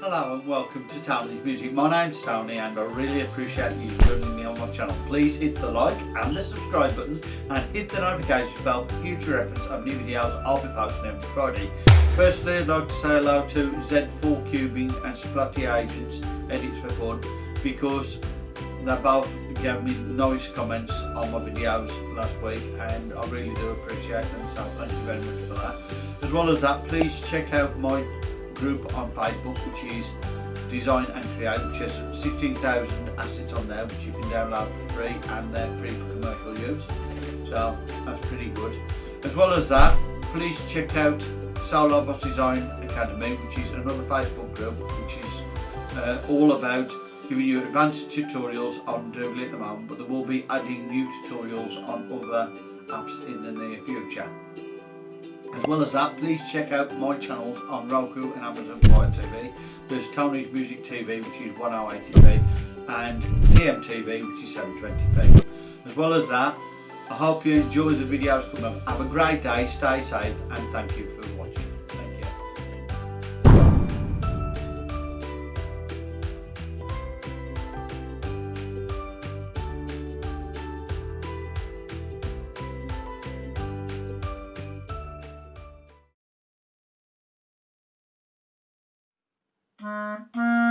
Hello and welcome to Tony's Music. My name's Tony and I really appreciate you joining me on my channel. Please hit the like and the subscribe buttons and hit the notification bell for future reference of new videos I'll be posting every Friday. Firstly I'd like to say hello to Z4 Cubing and Splotty Agents Edits for Fun because they both gave me nice comments on my videos last week and I really do appreciate them so thank you very much for that. As well as that please check out my group on Facebook which is Design and Create which has 16,000 assets on there which you can download for free and they're free for commercial use so that's pretty good. As well as that please check out Solar Boss Design Academy which is another Facebook group which is uh, all about giving you advanced tutorials on Doodly at the moment but there will be adding new tutorials on other apps in the near future. As well as that, please check out my channels on Roku and Amazon Fire TV. There's Tony's Music TV, which is 1080p, and TMTV, which is 720p. As well as that, I hope you enjoy the videos coming up. Have a great day, stay safe, and thank you for watching. Mm-hmm.